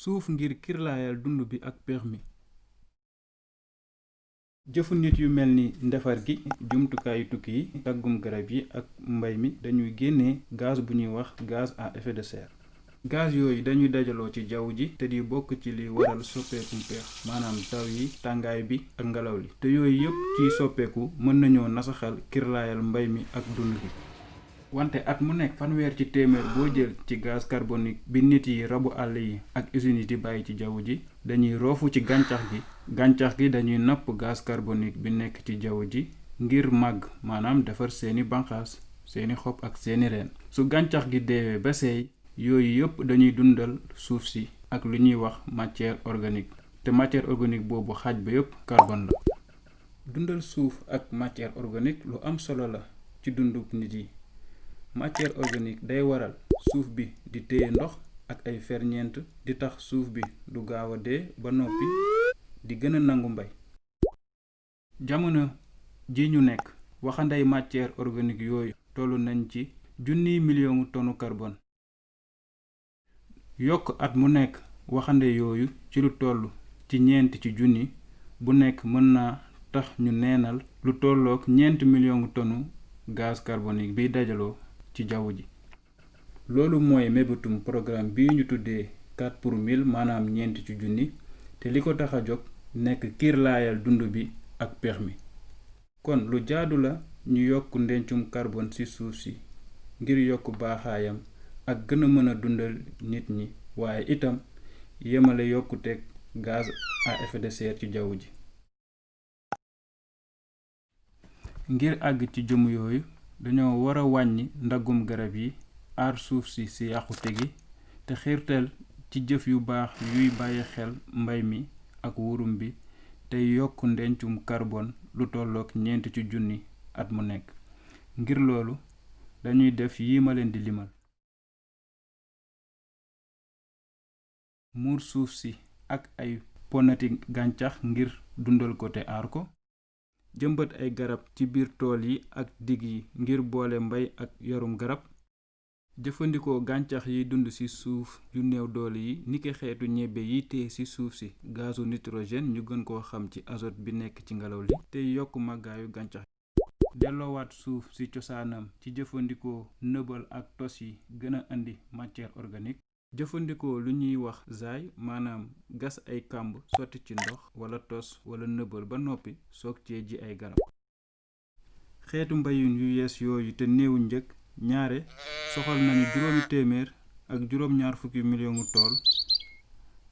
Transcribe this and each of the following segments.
Suuf ngir kirlaayal dund bi ak péex mi. Jëfu nit yu mel ni ndefar gi, jumtukaayu tukki yi, daggum garab yi ak mbay mi dañuy génne gaas bu ñuy wax gaz à effet de serre. Gaas yooyu dañuy dajaloo ci jaww ji te di bokk ci liy waral soppeekum péex, maanaam taw yi, tàngaay bi ak ngelaw li. Te yooyu yépp ciy soppeeku mën nañoo nasaxal kirlaayal mbay mi ak dund bi. Wante at mu nekk, fanweer ci téeméer boo jël ci gaas karbonik bi nit yi, rabu àll yi ak usine yi di bàyyi ci jaww ji, dañuy roofu ci gàncax gi. Gàncax gi dañuy napp gaas karbonik bi nekk ci jaww ji ngir màgg, maanaam defar seeni banqaas, seeni xob ak seeni reen. Su gàncax gi deewee ba seey, yooyu yépp dañuy dundal suuf si ak lu ñuy wax matière organique. Te matière organique boobu, xaaj ba yépp karbon la. Dundal suuf ak matière organique lu am solo la ci dundug nit yi. Matière organique day waral suuf bi di téye ndox ak ay ferñeent, di tax suuf bi du gaaw a dee ba noppi di gën a nangu mbay. Jamono jii ñu nekk, waxandey matière organique yooyu tollu nañ ci junniy milioŋu tonu karbon. Yokk at mu nekk waxande yooyu ci lu tollu ci ñeent ci junni bu nekk mën naa tax ñu neenal lu tollook ñeent milioŋu tonu gaas karbonik biy dajaloo ci jaww ji. Loolu mooy mébétum porogaraam bii ñu tuddee Quatre pour mille, maanaam ñeent ci junni, te li ko tax a jóg nekk kiirlaayal dund bi ak péex mi. Kon lu jaadu la ñu yokk ndencum karbon ci suuf si ngir yokk baaxaayam ak gën a mën a dundal nit ñi waaye itam yemale yokkuteg gaz à effet de serre ci jaww ji. Ngir àgg ci jëmu yooyu, dañoo war a wàññi ndaggum garab yi, aar suuf si ci yàqute gi, Te xiirtal ci jëf yu baax yuy bàyyi xel mbay mi ak wurum bi tey yokk ndencum karbon lu tollook ñeent ci junni at mu nekk. Ngir loolu, dañuy def yii ma leen di limal. Muur suuf si ak ay ponati gàncax ngir dundal ko te aar ko. Jëmbat ay garab ci biir tool yi ak dig yi ngir boole mbay ak yarum garab. Jëfandikoo gàncax yiy dund ci suuf yu néew doole yi, niki xeetu ñebbe yiy téye ci suuf si gaasu nitrogen, ñu gën koo xam ci azote bi nekk ci ngelaw li tey yokk màggaayu gàncax yi. Delloowaat suuf si cosaanam ci jëfandikoo nëbal ak tos yi gën a andi matière organique. Jëfandikoo lu ñuy wax zaay, maanaam gas ay kàmb, sotti ci ndox walla tos walla nëbal ba noppi soog cee ji ay garab. xeetu mbayun yu yees yooyu te néew njëg ñaare soxal nañu juróomi téeméer ak juróom ñaar fukki miliyongu tool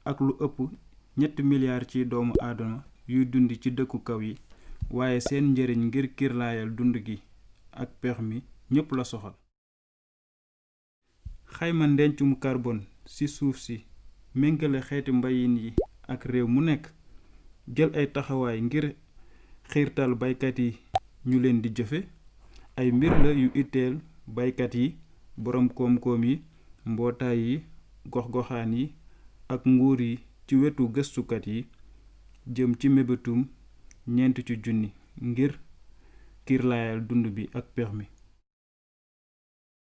ak lu ëpp ñetti milyaar ciy doomu aadama yuy dund ci dëkku kaw yi waaye seen njariñ ngir kirlaayal dund gi ak péex mi ñépp la soxal Xayma ndencum karbon si suuf si, méngale xeeti mbayiin yi ak réew mu nekk, jël ay taxawaay ngir xiirtal baykat yi ñu leen di jëfe, ay mbir la yu itteel baykat yi, boroom koom-koom yi, mbootaay yi, gox-goxaan yi ak nguur yi ci wetu gëstukat yi jëm ci mébétum ñeent ci junni ngir kiirlaayal dund bi ak péex mi.